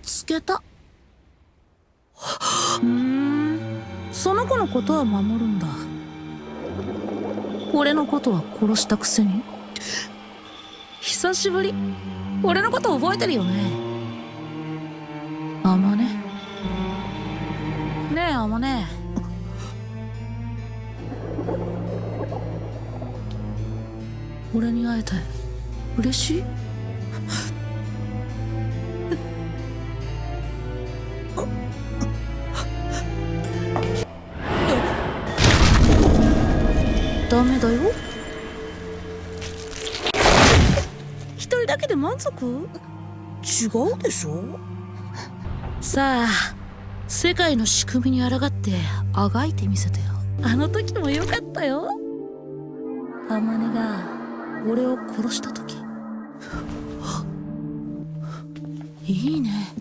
つけた。ふん。その子のことは守るんだ。俺のことは殺したくせに。久しぶり。俺のこと覚えてるよね。あまね。ねえあまね。俺に会えて嬉しい？ダメだよ。一人だけで満足？違うでしょ？さあ世界の仕組みに抗ってあがいてみせてよ。あの時もよかったよ。あまねが俺を殺した時。いいね。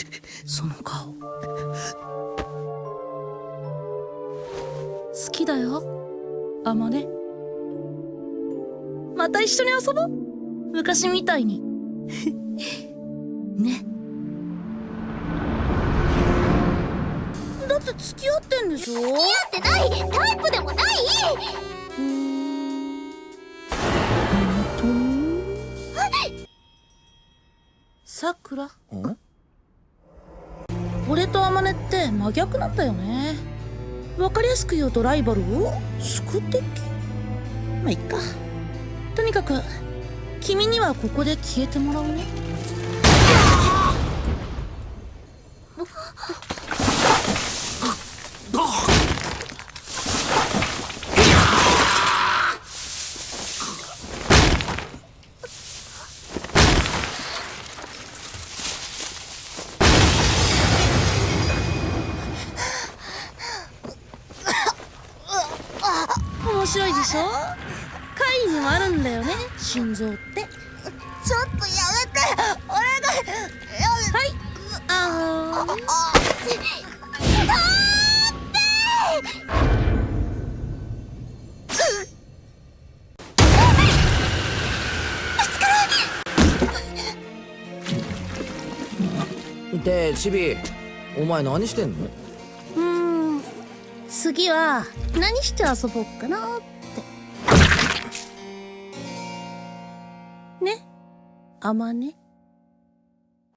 その顔。好きだよ。あまねまた一緒に遊ぼう？昔みたいに。ね。だって付き合ってんでしょ？付き合ってない。タイプでもない。さくら？ん俺とあまねって真逆なんだよね。わかりやすく言うとライバル？を宿敵まあいっかとにかく君にはここで消えてもらうね。面白いでしょ？貝にもあるんだよね。心臓って。ちょっとやめて。お願いやはい。あー。めでチビお前何してんの？うーん。次は何して遊ぼうかなってあまね。